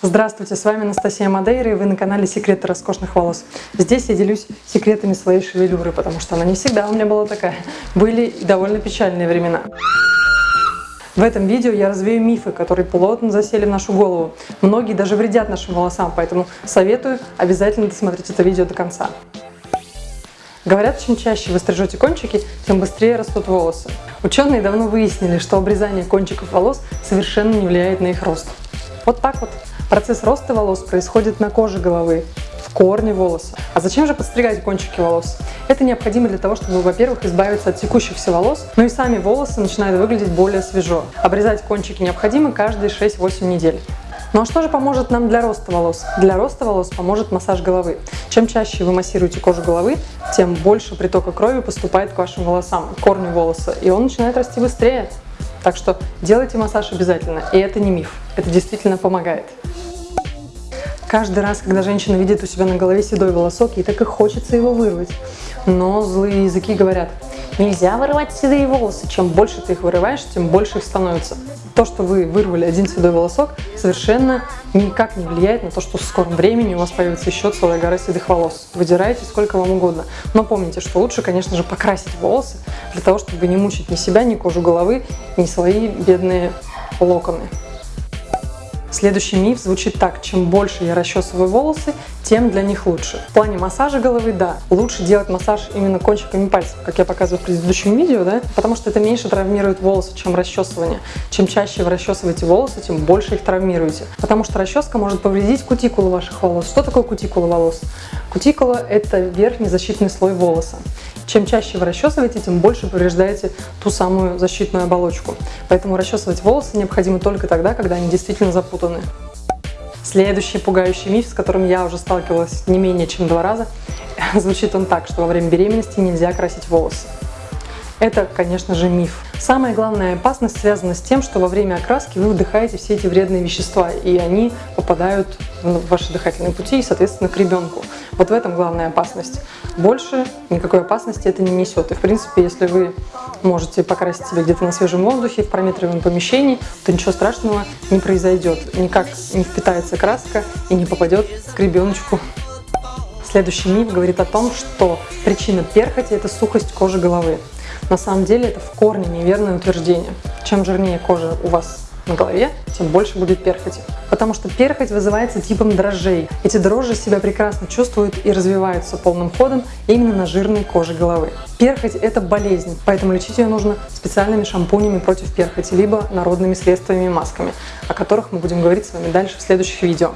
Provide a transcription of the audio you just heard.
Здравствуйте, с вами Анастасия Мадейра и вы на канале Секреты роскошных волос. Здесь я делюсь секретами своей шевелюры, потому что она не всегда у меня была такая. Были довольно печальные времена. В этом видео я развею мифы, которые плотно засели в нашу голову. Многие даже вредят нашим волосам, поэтому советую обязательно досмотреть это видео до конца. Говорят, чем чаще вы стрижете кончики, тем быстрее растут волосы. Ученые давно выяснили, что обрезание кончиков волос совершенно не влияет на их рост. Вот так вот. Процесс роста волос происходит на коже головы, в корне волоса. А зачем же подстригать кончики волос? Это необходимо для того, чтобы, во-первых, избавиться от текущихся волос, но и сами волосы начинают выглядеть более свежо. Обрезать кончики необходимо каждые 6-8 недель. Ну а что же поможет нам для роста волос? Для роста волос поможет массаж головы. Чем чаще вы массируете кожу головы, тем больше притока крови поступает к вашим волосам, к корню волоса, и он начинает расти быстрее. Так что делайте массаж обязательно, и это не миф, это действительно помогает. Каждый раз, когда женщина видит у себя на голове седой волосок, ей так и хочется его вырвать. Но злые языки говорят, нельзя вырывать седые волосы. Чем больше ты их вырываешь, тем больше их становится. То, что вы вырвали один седой волосок, совершенно никак не влияет на то, что в скором времени у вас появится еще целая гора седых волос. Выдирайте сколько вам угодно. Но помните, что лучше, конечно же, покрасить волосы, для того, чтобы не мучить ни себя, ни кожу головы, ни свои бедные локоны. Следующий миф звучит так, чем больше я расчесываю волосы, тем для них лучше. В плане массажа головы, да, лучше делать массаж именно кончиками пальцев, как я показываю в предыдущем видео, да, потому что это меньше травмирует волосы, чем расчесывание. Чем чаще вы расчесываете волосы, тем больше их травмируете, потому что расческа может повредить кутикулу ваших волос. Что такое кутикула волос? Кутикула – это верхний защитный слой волоса. Чем чаще вы расчесываете, тем больше повреждаете ту самую защитную оболочку. Поэтому расчесывать волосы необходимо только тогда, когда они действительно запутаны. Следующий пугающий миф, с которым я уже сталкивалась не менее чем два раза, звучит он так, что во время беременности нельзя красить волосы. Это, конечно же, миф. Самая главная опасность связана с тем, что во время окраски вы вдыхаете все эти вредные вещества, и они попадают в ваши дыхательные пути и, соответственно, к ребенку. Вот в этом главная опасность. Больше никакой опасности это не несет. И, в принципе, если вы можете покрасить себя где-то на свежем воздухе, в прометриваемом помещении, то ничего страшного не произойдет. Никак не впитается краска и не попадет к ребеночку. Следующий миф говорит о том, что причина перхоти – это сухость кожи головы. На самом деле это в корне неверное утверждение. Чем жирнее кожа у вас на голове, тем больше будет перхоти. Потому что перхоть вызывается типом дрожжей. Эти дрожжи себя прекрасно чувствуют и развиваются полным ходом именно на жирной коже головы. Перхоть – это болезнь, поэтому лечить ее нужно специальными шампунями против перхоти, либо народными средствами и масками, о которых мы будем говорить с вами дальше в следующих видео.